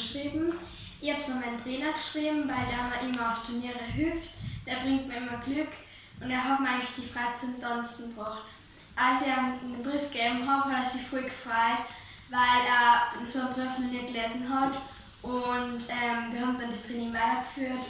geschrieben. Ich habe es an meinen Trainer geschrieben, weil der mir immer auf Turniere hilft. Der bringt mir immer Glück und er hat mir eigentlich die Freude zum Tanzen gebracht. Als ich ihm den Brief gegeben habe, hat er sich voll gefreut, weil er so einen nie gelesen hat. Und ähm, wir haben dann das Training weitergeführt